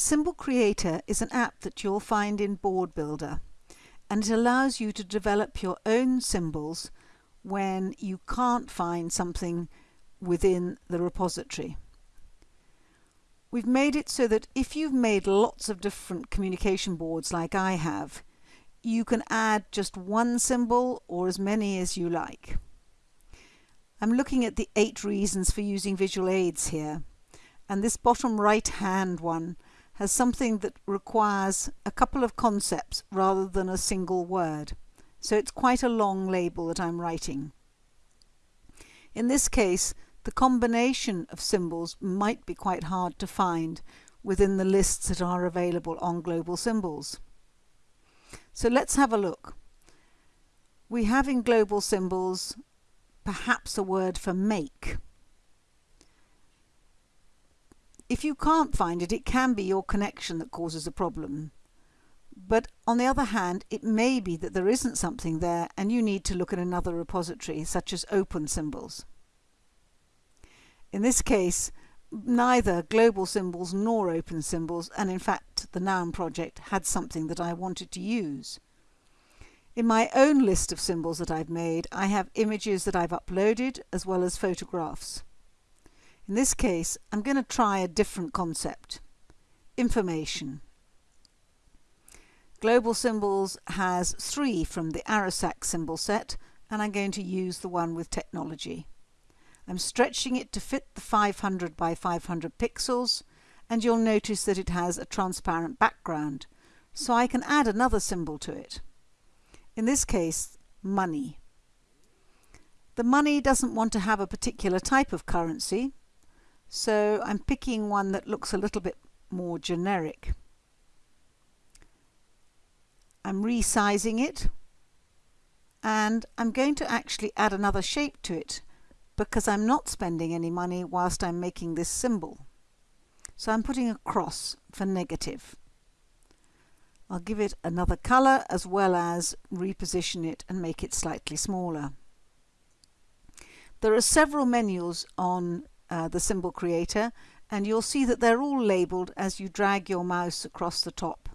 Symbol Creator is an app that you'll find in Board Builder and it allows you to develop your own symbols when you can't find something within the repository. We've made it so that if you've made lots of different communication boards like I have, you can add just one symbol or as many as you like. I'm looking at the eight reasons for using visual aids here and this bottom right hand one has something that requires a couple of concepts rather than a single word. So it's quite a long label that I'm writing. In this case, the combination of symbols might be quite hard to find within the lists that are available on Global Symbols. So let's have a look. We have in Global Symbols perhaps a word for make. If you can't find it, it can be your connection that causes a problem. But on the other hand, it may be that there isn't something there and you need to look at another repository, such as open symbols. In this case, neither global symbols nor open symbols, and in fact the noun project had something that I wanted to use. In my own list of symbols that I've made, I have images that I've uploaded as well as photographs. In this case, I'm going to try a different concept. Information. Global Symbols has three from the ARASAAC symbol set, and I'm going to use the one with technology. I'm stretching it to fit the 500 by 500 pixels, and you'll notice that it has a transparent background, so I can add another symbol to it. In this case, money. The money doesn't want to have a particular type of currency, so I'm picking one that looks a little bit more generic. I'm resizing it and I'm going to actually add another shape to it because I'm not spending any money whilst I'm making this symbol. So I'm putting a cross for negative. I'll give it another colour as well as reposition it and make it slightly smaller. There are several menus on uh, the symbol creator and you'll see that they're all labeled as you drag your mouse across the top.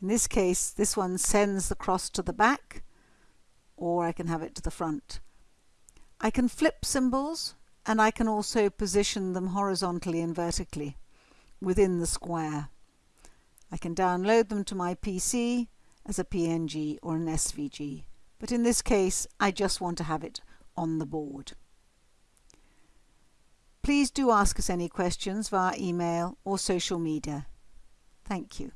In this case this one sends the cross to the back or I can have it to the front. I can flip symbols and I can also position them horizontally and vertically within the square. I can download them to my PC as a PNG or an SVG but in this case I just want to have it on the board. Please do ask us any questions via email or social media. Thank you.